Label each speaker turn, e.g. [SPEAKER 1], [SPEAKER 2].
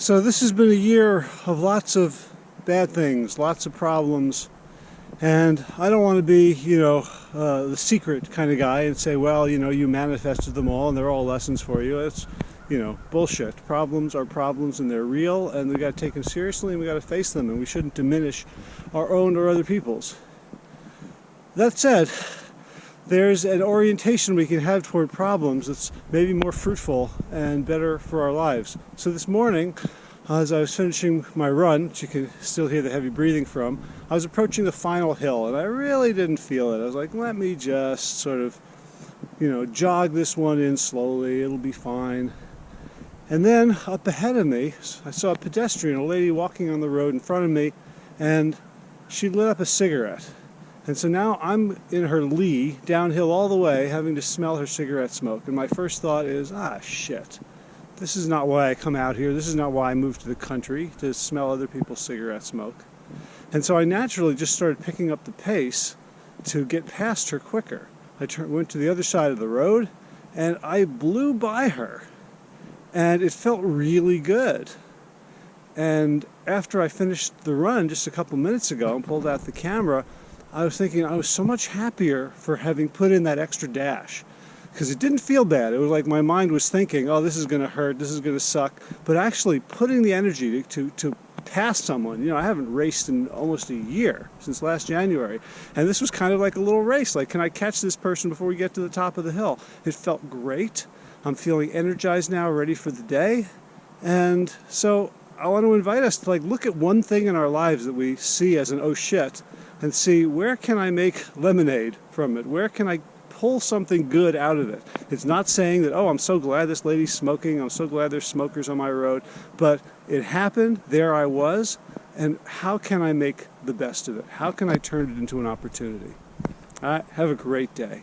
[SPEAKER 1] So this has been a year of lots of bad things, lots of problems, and I don't want to be, you know, uh, the secret kind of guy and say, well, you know, you manifested them all and they're all lessons for you. It's, you know, bullshit. Problems are problems and they're real and we got to take them seriously and we got to face them and we shouldn't diminish our own or other people's. That said, there's an orientation we can have toward problems that's maybe more fruitful and better for our lives. So this morning, as I was finishing my run, which you can still hear the heavy breathing from, I was approaching the final hill and I really didn't feel it. I was like, let me just sort of, you know, jog this one in slowly, it'll be fine. And then up ahead of me, I saw a pedestrian, a lady walking on the road in front of me, and she lit up a cigarette. And so now I'm in her lee, downhill all the way, having to smell her cigarette smoke. And my first thought is, ah, shit. This is not why I come out here. This is not why I moved to the country, to smell other people's cigarette smoke. And so I naturally just started picking up the pace to get past her quicker. I went to the other side of the road and I blew by her. And it felt really good. And after I finished the run just a couple minutes ago and pulled out the camera, I was thinking I was so much happier for having put in that extra dash because it didn't feel bad. It was like my mind was thinking, oh, this is going to hurt, this is going to suck. But actually putting the energy to, to, to pass someone, you know, I haven't raced in almost a year, since last January. And this was kind of like a little race. Like, can I catch this person before we get to the top of the hill? It felt great. I'm feeling energized now, ready for the day. And so I want to invite us to like look at one thing in our lives that we see as an oh shit and see where can I make lemonade from it? Where can I pull something good out of it? It's not saying that, oh, I'm so glad this lady's smoking. I'm so glad there's smokers on my road. But it happened. There I was. And how can I make the best of it? How can I turn it into an opportunity? All right, have a great day.